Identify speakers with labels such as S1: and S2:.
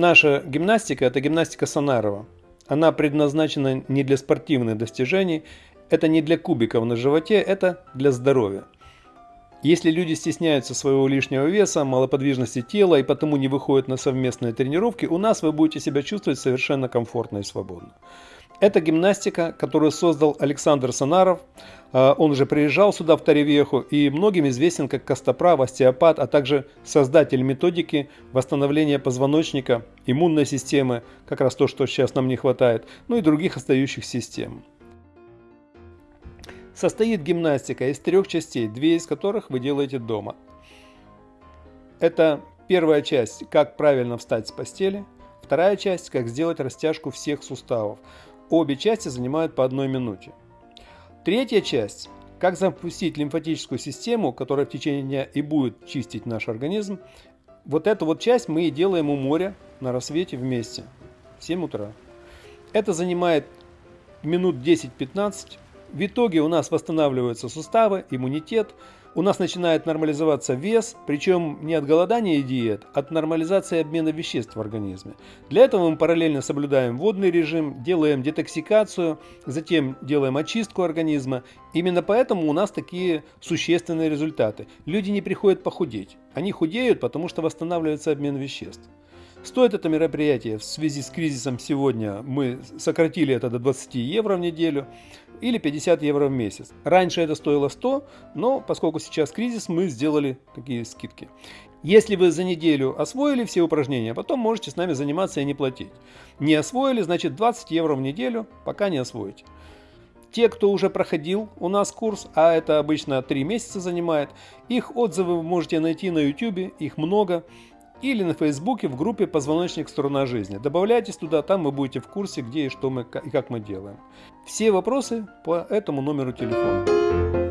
S1: Наша гимнастика – это гимнастика Санарова. Она предназначена не для спортивных достижений, это не для кубиков на животе, это для здоровья. Если люди стесняются своего лишнего веса, малоподвижности тела и потому не выходят на совместные тренировки, у нас вы будете себя чувствовать совершенно комфортно и свободно. Это гимнастика, которую создал Александр Санаров. А, он уже приезжал сюда, в Таревеху, и многим известен как костоправ, остеопат, а также создатель методики восстановления позвоночника, иммунной системы, как раз то, что сейчас нам не хватает, ну и других остающих систем. Состоит гимнастика из трех частей, две из которых вы делаете дома. Это первая часть, как правильно встать с постели. Вторая часть, как сделать растяжку всех суставов. Обе части занимают по одной минуте. Третья часть, как запустить лимфатическую систему, которая в течение дня и будет чистить наш организм. Вот эту вот часть мы и делаем у моря на рассвете вместе в 7 утра. Это занимает минут 10-15 в итоге у нас восстанавливаются суставы, иммунитет, у нас начинает нормализоваться вес, причем не от голодания и диет, а от нормализации обмена веществ в организме. Для этого мы параллельно соблюдаем водный режим, делаем детоксикацию, затем делаем очистку организма. Именно поэтому у нас такие существенные результаты. Люди не приходят похудеть, они худеют, потому что восстанавливается обмен веществ. Стоит это мероприятие в связи с кризисом сегодня, мы сократили это до 20 евро в неделю или 50 евро в месяц. Раньше это стоило 100, но поскольку сейчас кризис, мы сделали такие скидки. Если вы за неделю освоили все упражнения, потом можете с нами заниматься и не платить. Не освоили, значит 20 евро в неделю, пока не освоите. Те, кто уже проходил у нас курс, а это обычно 3 месяца занимает, их отзывы вы можете найти на YouTube, их много или на Фейсбуке в группе «Позвоночник. Сторона жизни». Добавляйтесь туда, там вы будете в курсе, где и что мы и как мы делаем. Все вопросы по этому номеру телефона.